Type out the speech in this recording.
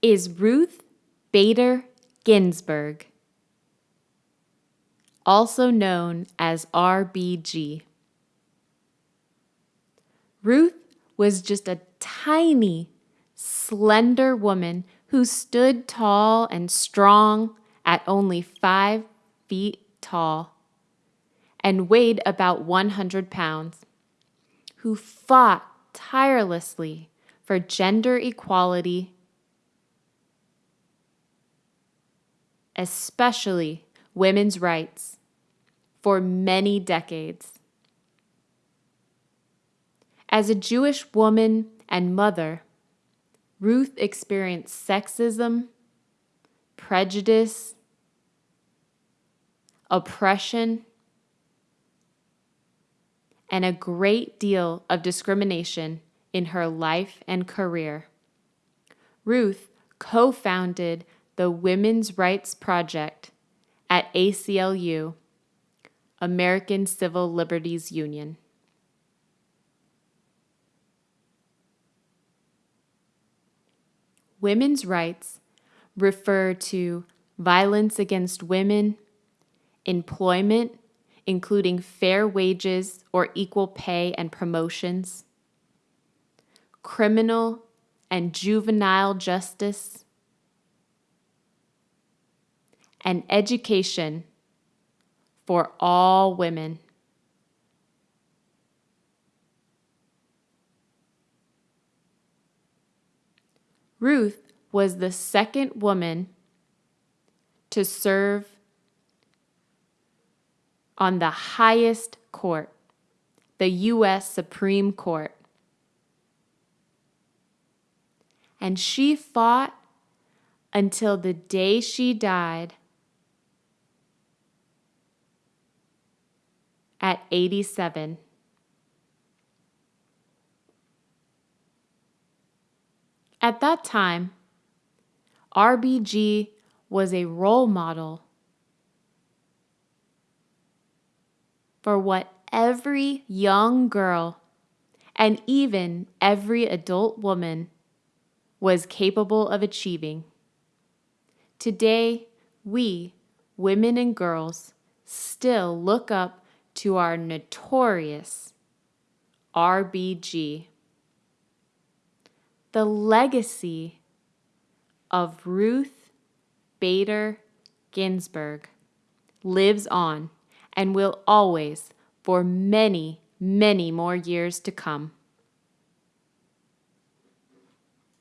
is Ruth Bader Ginsburg, also known as RBG. Ruth was just a tiny, slender woman who stood tall and strong at only five feet tall and weighed about 100 pounds, who fought tirelessly for gender equality, especially women's rights, for many decades. As a Jewish woman and mother, Ruth experienced sexism, prejudice, oppression, and a great deal of discrimination in her life and career. Ruth co founded the Women's Rights Project at ACLU, American Civil Liberties Union. Women's rights refer to violence against women, employment, including fair wages or equal pay and promotions, criminal and juvenile justice, and education for all women. Ruth was the second woman to serve on the highest court, the U.S. Supreme Court. And she fought until the day she died at 87. At that time, RBG was a role model for what every young girl and even every adult woman was capable of achieving. Today, we, women and girls, still look up to our notorious RBG. The legacy of Ruth Bader Ginsburg lives on and will always for many, many more years to come.